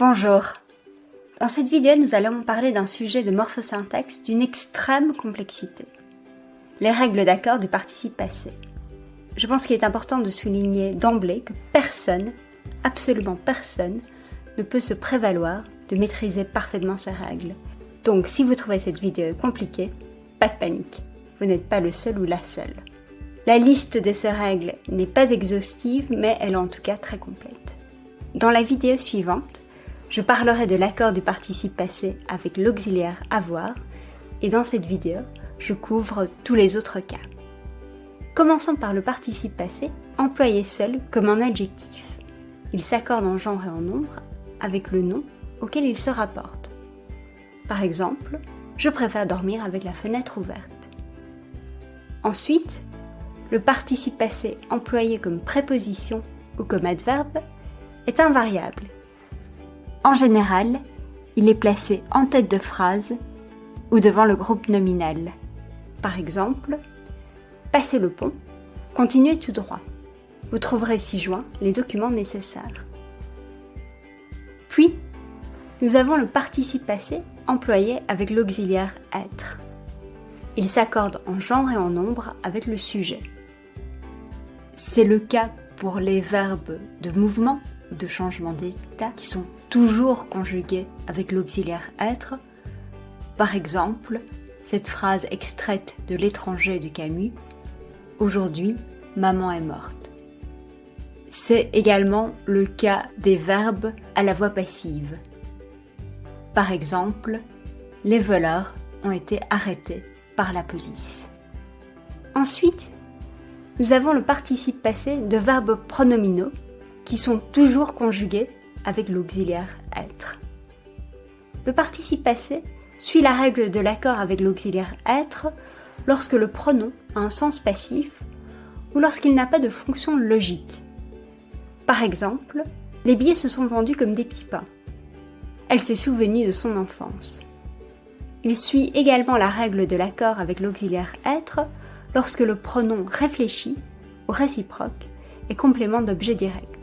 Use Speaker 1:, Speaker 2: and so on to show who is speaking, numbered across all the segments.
Speaker 1: Bonjour. Dans cette vidéo, nous allons parler d'un sujet de morphosyntaxe d'une extrême complexité. Les règles d'accord du participe passé. Je pense qu'il est important de souligner d'emblée que personne, absolument personne, ne peut se prévaloir de maîtriser parfaitement ces règles. Donc si vous trouvez cette vidéo compliquée, pas de panique, vous n'êtes pas le seul ou la seule. La liste de ces règles n'est pas exhaustive, mais elle est en tout cas très complète. Dans la vidéo suivante, je parlerai de l'accord du participe passé avec l'auxiliaire avoir, et dans cette vidéo, je couvre tous les autres cas. Commençons par le participe passé, employé seul comme un adjectif. Il s'accorde en genre et en nombre avec le nom auquel il se rapporte. Par exemple, je préfère dormir avec la fenêtre ouverte. Ensuite, le participe passé employé comme préposition ou comme adverbe est invariable. En général, il est placé en tête de phrase ou devant le groupe nominal. Par exemple, passez le pont, continuez tout droit. Vous trouverez ci-joint les documents nécessaires. Puis, nous avons le participe passé employé avec l'auxiliaire être. Il s'accorde en genre et en nombre avec le sujet. C'est le cas pour les verbes de mouvement ou de changement d'état qui sont toujours conjugués avec l'auxiliaire être. Par exemple, cette phrase extraite de l'étranger de Camus Aujourd'hui, maman est morte. C'est également le cas des verbes à la voix passive. Par exemple, les voleurs ont été arrêtés par la police. Ensuite, nous avons le participe passé de verbes pronominaux qui sont toujours conjugués avec l'auxiliaire être. Le participe passé suit la règle de l'accord avec l'auxiliaire être lorsque le pronom a un sens passif ou lorsqu'il n'a pas de fonction logique. Par exemple, les billets se sont vendus comme des pipas. Elle s'est souvenue de son enfance. Il suit également la règle de l'accord avec l'auxiliaire être lorsque le pronom réfléchi ou réciproque est complément d'objet direct.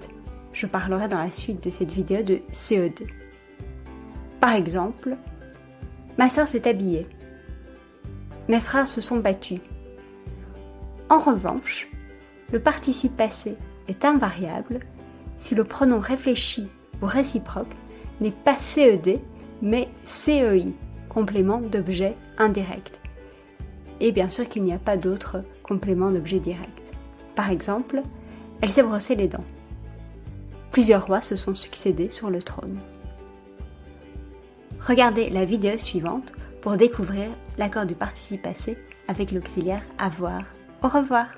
Speaker 1: Je parlerai dans la suite de cette vidéo de CE2. Par exemple, ma sœur s'est habillée. Mes frères se sont battus. En revanche, le participe passé est invariable si le pronom réfléchi ou réciproque n'est pas CED mais CEI, complément d'objet indirect et bien sûr qu'il n'y a pas d'autre complément d'objet direct. Par exemple, elle s'est brossé les dents. Plusieurs rois se sont succédés sur le trône. Regardez la vidéo suivante pour découvrir l'accord du participe passé avec l'auxiliaire avoir. Au revoir.